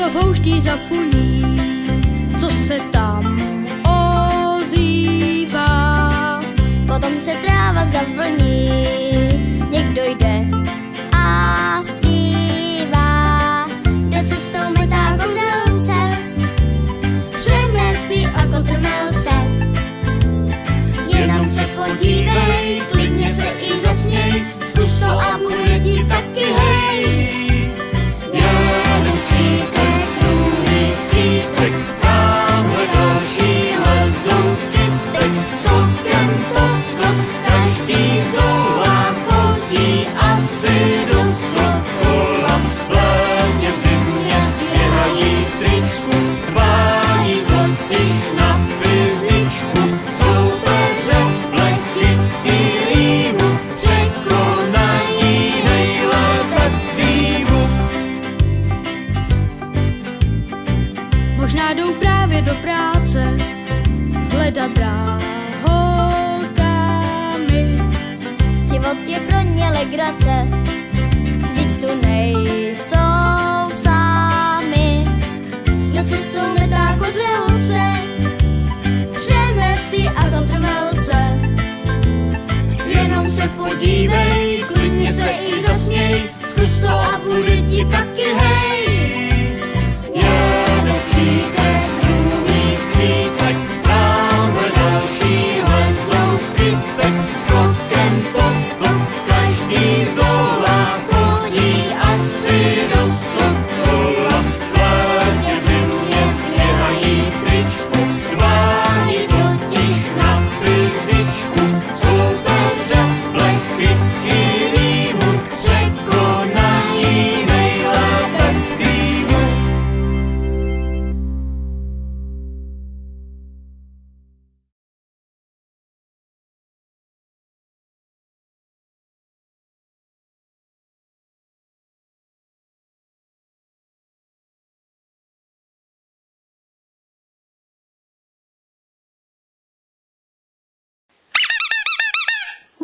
v houští zafuní, co se tam ozývá. Potom se tráva zavlní, někdo jde a zpívá. Jde cestou metá kozelce, přemety a kotrmelce. Jenom se podívej, klidně se i zasměj, zkus to a bude ti taky hej. Možná jdou právě do práce, hledat drahokamy. Život je pro ně legrace, vždyť tu nejsou sami. Kdo cestou metá kozelce, přemety a kotrmelce. Jenom se podívej, klidně se i zasměj, zkus to a bude ti taky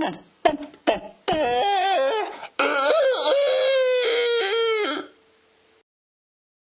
タッタッタ